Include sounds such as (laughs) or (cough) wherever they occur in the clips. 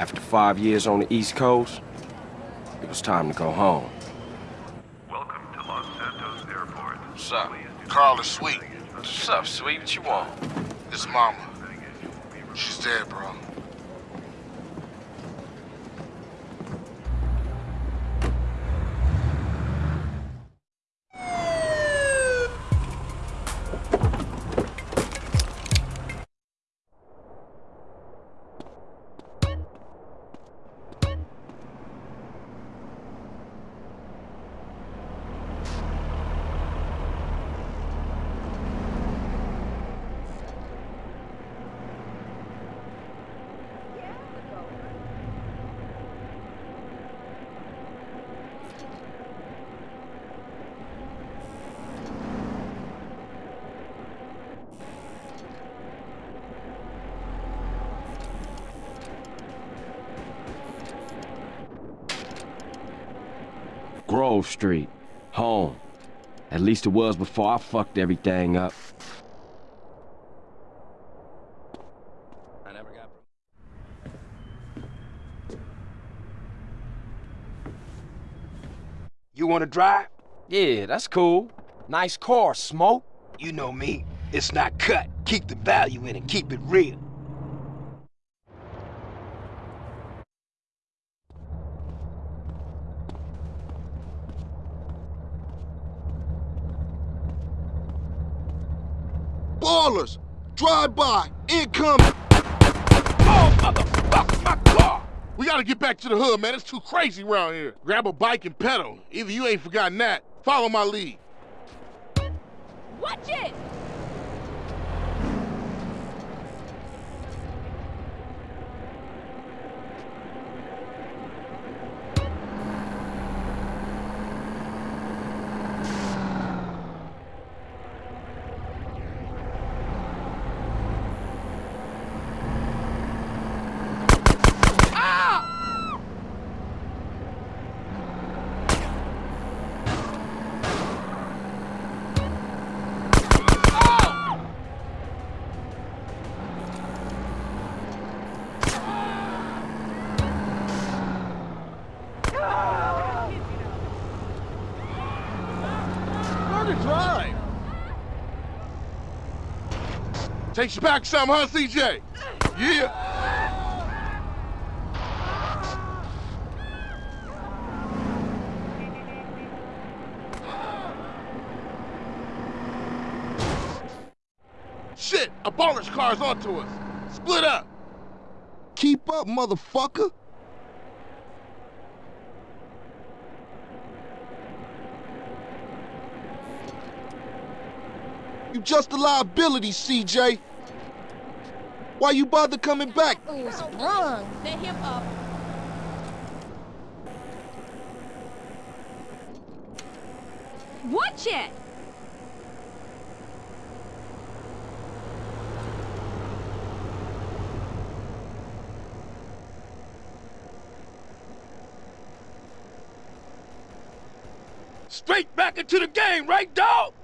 After five years on the East Coast, it was time to go home. Welcome to Los Santos Airport. What's up? Carl is sweet. What's up, sweet? What you want? It's mama. She's dead, bro. Grove Street. Home. At least it was before I fucked everything up. I never got... You wanna drive? Yeah, that's cool. Nice car, Smoke. You know me. It's not cut. Keep the value in it. Keep it real. Ballers! Drive by! Incoming! Oh, motherfucker, my car! We gotta get back to the hood, man. It's too crazy around here. Grab a bike and pedal. Either you ain't forgotten that. Follow my lead. Watch it! To drive! Takes you back some, huh, CJ? Yeah! Shit! A baller's car's onto us! Split up! Keep up, motherfucker! You just a liability, CJ. Why you bother coming back? Ooh, sprung. Set him up. Watch it! Straight back into the game, right, dog?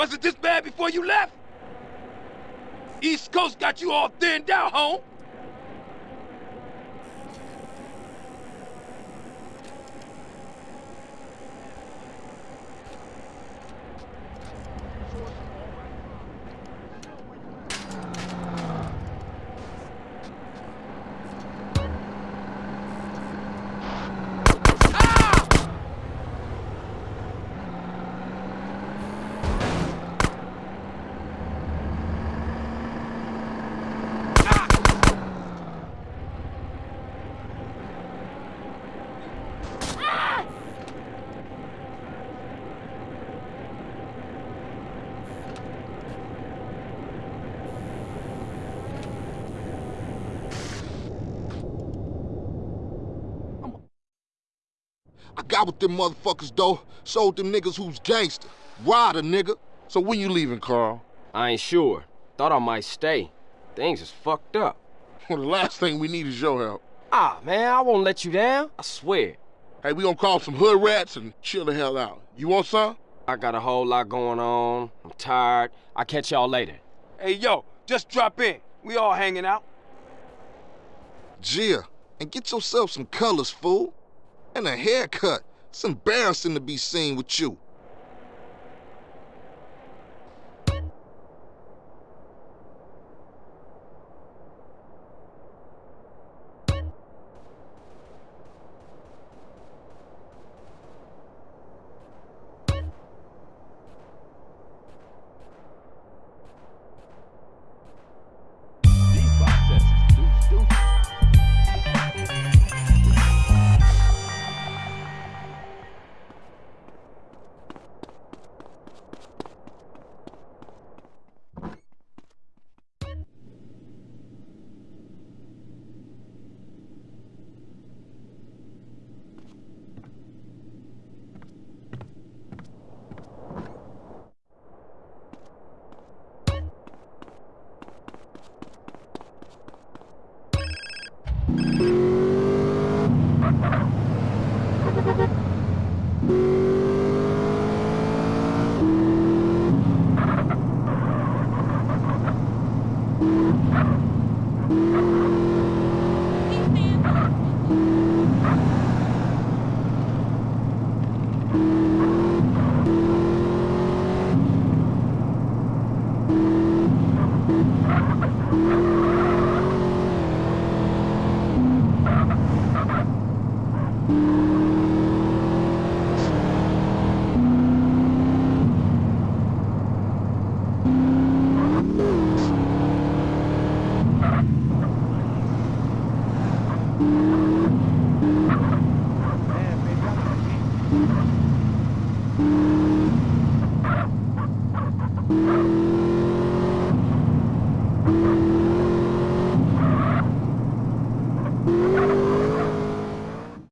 Was it this bad before you left? East Coast got you all thinned out, home. Got with them motherfuckers, though. Sold them niggas who's gangster. Ryder, nigga. So when you leaving, Carl? I ain't sure. Thought I might stay. Things is fucked up. Well, the last thing we need is your help. Ah, man, I won't let you down. I swear. Hey, we gonna call some hood rats and chill the hell out. You want some? I got a whole lot going on. I'm tired. I'll catch y'all later. Hey, yo, just drop in. We all hanging out. Gia, and get yourself some colors, fool. And a haircut. It's embarrassing to be seen with you. Up. (laughs) Welcome